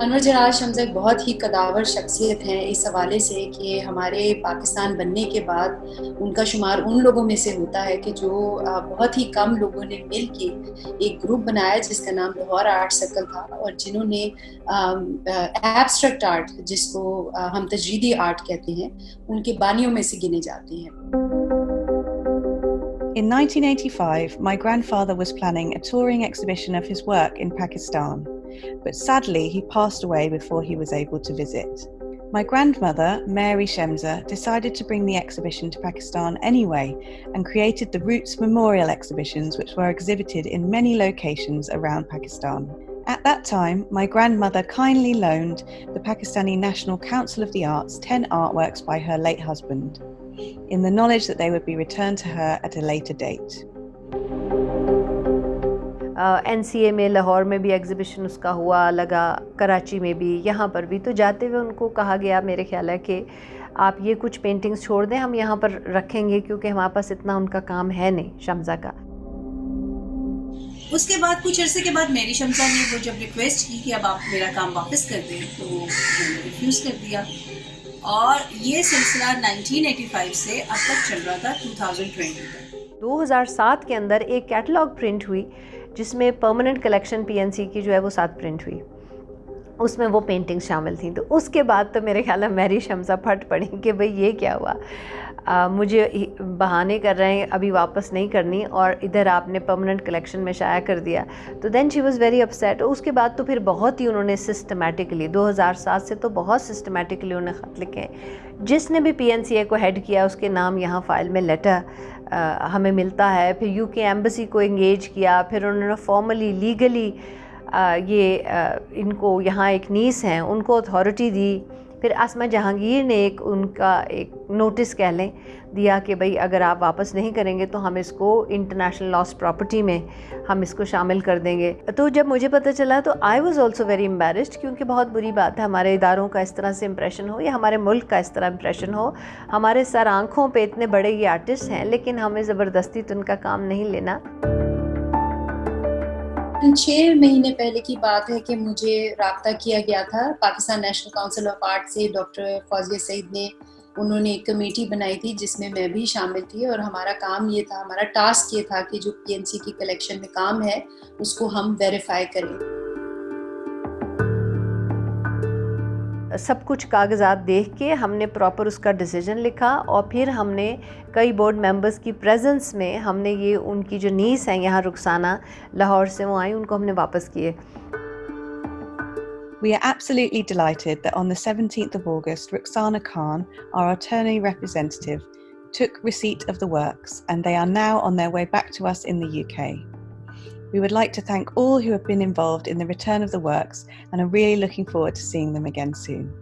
انور جلال شمزہ ایک بہت ہی قداور شخصیت ہیں اس حوالے سے کہ ہمارے پاکستان بننے کے بعد ان کا شمار ان لوگوں میں سے ہوتا ہے کہ جو بہت ہی کم لوگوں نے مل کے ایک گروپ بنایا جس کا نام لاہور آرٹ سرکل تھا اور جنہوں نے ایبسٹریکٹ آرٹ جس کو ہم تجریدی آرٹ کہتے ہیں ان کے بانیوں میں سے گنے جاتے ہیں In 1985, my grandfather was planning a touring exhibition of his work in Pakistan. But sadly he passed away before he was able to visit. My grandmother, Mary Shemza, decided to bring the exhibition to Pakistan anyway and created the Roots Memorial exhibitions, which were exhibited in many locations around Pakistan. At that time, my grandmother kindly loaned the Pakistani National Council of the Arts 10 artworks by her late husband, in the knowledge that they would be returned to her at a later date. N C A میں لاہور میں بھی exhibition اس کا ہوا لگا کراچی میں بھی یہاں پر بھی۔ تو جاتے ہوئے ان کو کہا گیا میرے خیال ہے کہ آپ یہ کچھ پینٹنگز چھوڑ دیں ہم یہاں پر رکھیں گے کیونکہ ہمارے پاس اتنا ان کا کام ہے نہیں شمزہ کا۔ اس کے بعد کچھ عرصے کے بعد میری شمزہ نے وہ جب ریکویسٹ کی کہ اب آپ میرا کام واپس کر دیں تو میں نے ریفیوز کر دیا۔ اور یہ سلسلہ نائنٹین ایٹی فائیو سے اب تک چل رہا تھا ٹو تھاؤزینڈ ٹوینٹی تک۔ دو ہزار سات کے اندر ایک کیٹلاگ پرنٹ ہوئی۔ جس میں permanent collection P N C کی جو ہے وہ ساتھ پرنٹ ہوئی۔ اس میں وہ پینٹنگ شامل تھیں۔ تو اس کے بعد تو میرے خیال ہے میری شمسہ پھٹ پڑی کہ بھئی یہ کیا ہوا۔ مجھے بہانے کر رہے ہیں، ابھی واپس نہیں کرنی اور ادھر آپ نے پرماننٹ کلیکشن میں شائع کر دیا۔ تو then she was very upset اس کے بعد تو پھر بہت ہی انہوں نے سسٹمیٹکلی دو ہزار سات سے تو بہت سسٹمیٹکلی انہوں نے خط لکھے۔ جس نے بھی پی این سی اے کو ہیڈ کیا، اس کے نام یہاں فائل میں لیٹر ہمیں ملتا ہے۔ پھر یو کے ایمبسی کو انگیج کیا۔ پھر انہوں نے فارملی لیگلی یہ ان کو یہاں ایک نیس ہیں، ان کو اتھارٹی دی۔ پھر اسمہ جہانگیر نے ایک، ان کا ایک نوٹس کہہ لیں، دیا کہ بھئی اگر آپ واپس نہیں کریں گے تو ہم اس کو انٹرنیشنل لاس پراپرٹی میں ہم اس کو شامل کر دیں گے۔ تو جب مجھے پتہ چلا تو I was also very embarrassed کیونکہ بہت بری بات ہے، ہمارے اداروں کا اس طرح سے امپریشن ہو یا ہمارے ملک کا اس طرح امپریشن ہو۔ ہمارے سر آنکھوں پہ اتنے بڑے یہ آرٹسٹ ہیں، لیکن ہمیں زبردستی تو ان کا کام نہیں لینا۔ چھ مہینے پہلے کی بات ہے کہ مجھے رابطہ کیا گیا تھا۔ Pakistan national council of art سے ڈاکٹر فوزیہ سعید نے، انہوں نے ایک کمیٹی بنائی تھی جس میں میں بھی شامل تھی اور ہمارا کام یہ تھا، ہمارا ٹاسک یہ تھا کہ جو پی این سی کی کلیکشن میں کام ہے، اس کو ہم ویریفائی کریں۔ سب کچھ کاغذات دیکھ کے ہم نے پراپر اس کا ڈیسیجن لکھا اور پھر ہم نے کئی بورڈ ممبرس کی پریزنس میں ہم نے یہ ان کی جو نیس ہیں یہاں رخسانہ لاہور سے وہ آئیں ان کو ہم نے واپس کیے We are absolutely delighted that on the 17th of August, Ruxana Khan, our attorney representative, took receipt of the works and they are now on their way back to us in the UK. We would like to thank all who have been involved in the return of the works and are really looking forward to seeing them again soon.